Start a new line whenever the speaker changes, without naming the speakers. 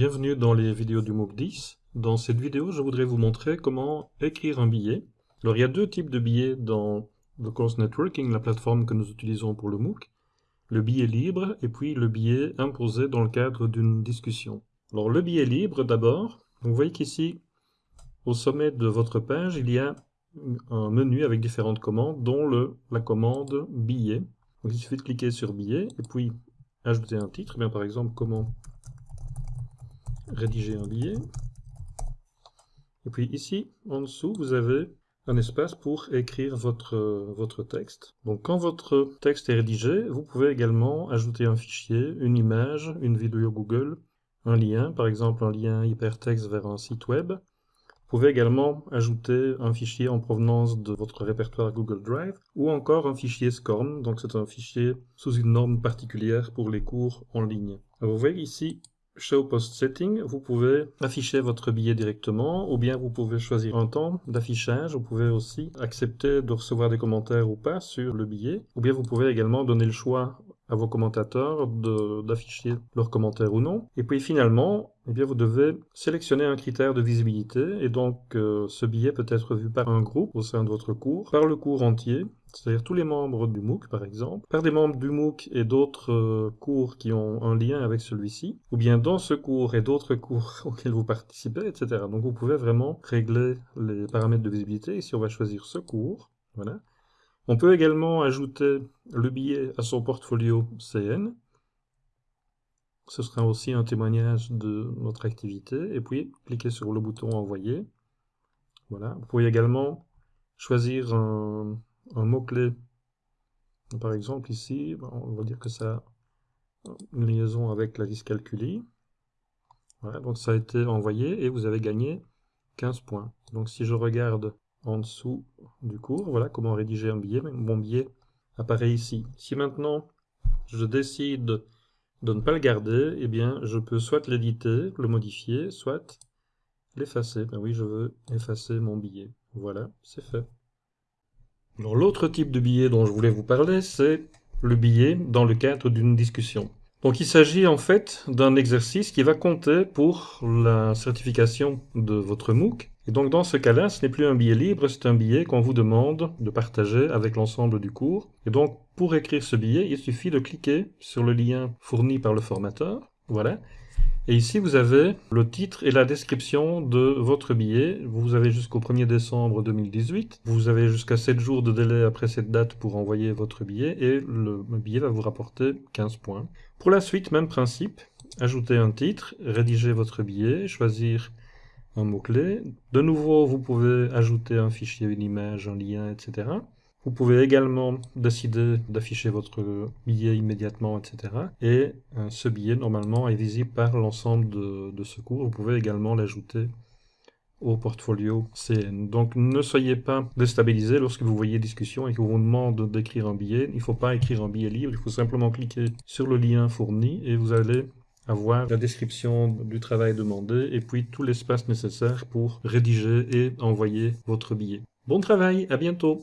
Bienvenue dans les vidéos du MOOC 10. Dans cette vidéo, je voudrais vous montrer comment écrire un billet. Alors, il y a deux types de billets dans le Course Networking, la plateforme que nous utilisons pour le MOOC. Le billet libre et puis le billet imposé dans le cadre d'une discussion. Alors, le billet libre d'abord. Vous voyez qu'ici, au sommet de votre page, il y a un menu avec différentes commandes, dont la commande billet. Il suffit de cliquer sur billet et puis ajouter un titre, bien par exemple comment rédiger un billet. Et puis ici, en dessous, vous avez un espace pour écrire votre, votre texte. Donc quand votre texte est rédigé, vous pouvez également ajouter un fichier, une image, une vidéo Google, un lien, par exemple un lien hypertexte vers un site web. Vous pouvez également ajouter un fichier en provenance de votre répertoire Google Drive ou encore un fichier SCORM, donc c'est un fichier sous une norme particulière pour les cours en ligne. vous voyez ici, Show Post Setting, vous pouvez afficher votre billet directement, ou bien vous pouvez choisir un temps d'affichage, vous pouvez aussi accepter de recevoir des commentaires ou pas sur le billet, ou bien vous pouvez également donner le choix à vos commentateurs d'afficher leurs commentaires ou non. Et puis finalement, eh bien, vous devez sélectionner un critère de visibilité, et donc euh, ce billet peut être vu par un groupe au sein de votre cours, par le cours entier, c'est-à-dire tous les membres du MOOC par exemple, par des membres du MOOC et d'autres euh, cours qui ont un lien avec celui-ci, ou bien dans ce cours et d'autres cours auxquels vous participez, etc. Donc vous pouvez vraiment régler les paramètres de visibilité, ici on va choisir ce cours, voilà. On peut également ajouter le billet à son portfolio CN, ce sera aussi un témoignage de notre activité, et puis cliquez sur le bouton envoyer, voilà. Vous pouvez également choisir un, un mot-clé. Par exemple, ici, on va dire que ça a une liaison avec la dyscalculie. Voilà, donc ça a été envoyé et vous avez gagné 15 points. Donc si je regarde en dessous du cours, voilà comment rédiger un billet. Mon billet apparaît ici. Si maintenant je décide de ne pas le garder, eh bien je peux soit l'éditer, le modifier, soit l'effacer. Ben oui, je veux effacer mon billet. Voilà, c'est fait. L'autre type de billet dont je voulais vous parler, c'est le billet dans le cadre d'une discussion. Donc il s'agit en fait d'un exercice qui va compter pour la certification de votre MOOC. Et donc dans ce cas-là, ce n'est plus un billet libre, c'est un billet qu'on vous demande de partager avec l'ensemble du cours. Et donc pour écrire ce billet, il suffit de cliquer sur le lien fourni par le formateur. Voilà. Et ici, vous avez le titre et la description de votre billet. Vous avez jusqu'au 1er décembre 2018. Vous avez jusqu'à 7 jours de délai après cette date pour envoyer votre billet et le billet va vous rapporter 15 points. Pour la suite, même principe. Ajouter un titre, rédiger votre billet, choisir un mot-clé. De nouveau, vous pouvez ajouter un fichier, une image, un lien, etc. Vous pouvez également décider d'afficher votre billet immédiatement, etc. Et euh, ce billet, normalement, est visible par l'ensemble de, de ce cours. Vous pouvez également l'ajouter au portfolio CN. Donc ne soyez pas déstabilisé lorsque vous voyez discussion et qu'on vous demande d'écrire un billet. Il ne faut pas écrire un billet libre, il faut simplement cliquer sur le lien fourni et vous allez avoir la description du travail demandé et puis tout l'espace nécessaire pour rédiger et envoyer votre billet. Bon travail, à bientôt